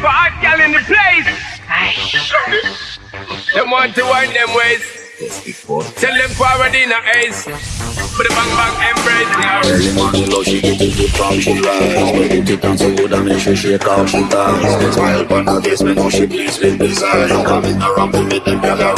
for hot gal in the place. Them want to wind them ways. Tell them forward in a ace. Put a bang bang embrace now. Early morning low, she get it good from she rise But it it down so good and make sure she out she ties Smile upon her face, me know she pleased with this eyes Coming around to make them girl a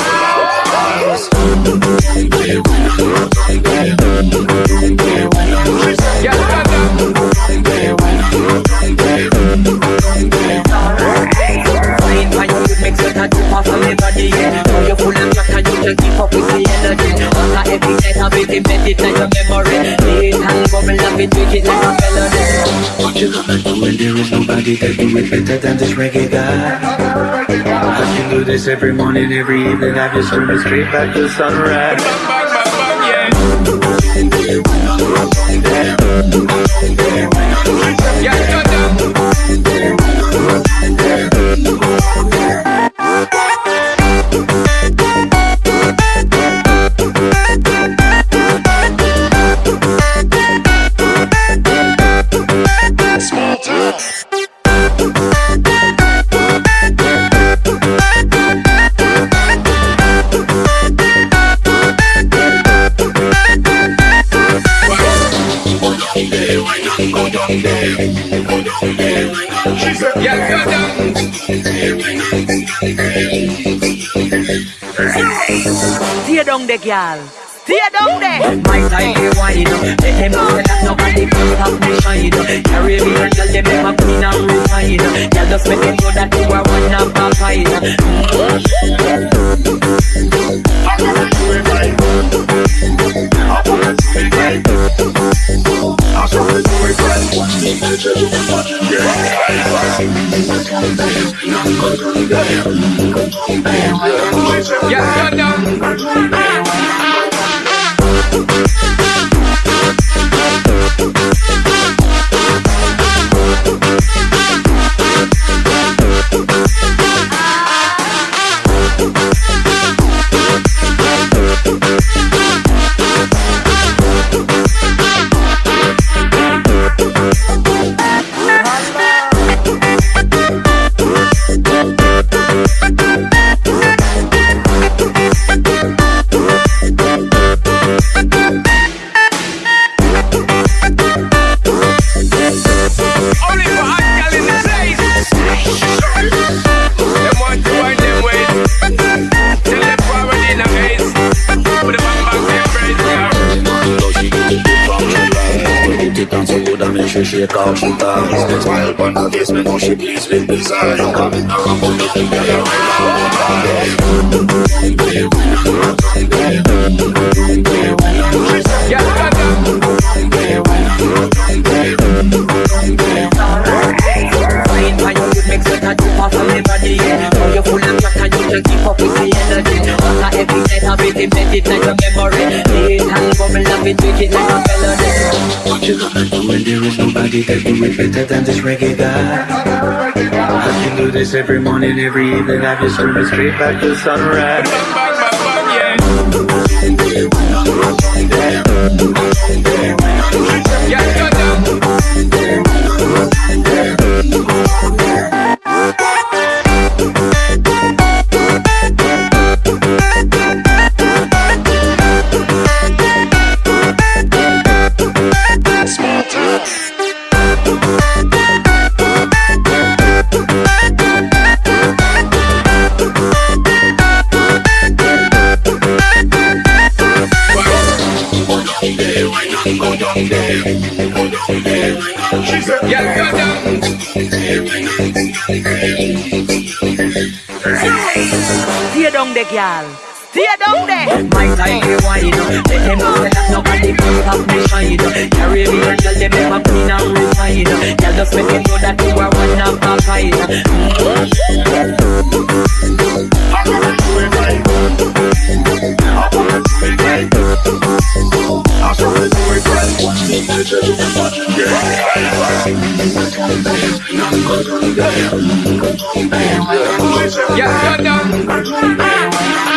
certain tip off everybody, yeah. Now you're full of jack and you can keep up with the energy. After every night, I make it medit like a memory. Lead and bubble up it, make it like a melody. What you gonna do when there is nobody that do it better than this reggae guy? I can do this every morning, every evening I just swim straight back to sunrise Bang bang bang bang, yeah. Stay down there, girl. Stay down there. My up Let them know that nobody can stop me shine clean and Girl just make them know that you are one of a kind Yeah, stand and make sure she out she ties Smile upon her face, know she pleased with this eyes Coming around to bubble up it, it like a melody. What you gonna do when there is nobody that do it better than this reggae guy? I can do this every morning, every evening I just swim straight back to sunrise Yeah, stand up. Stay down there, girl. Stay down there. My time Yeah, stand up.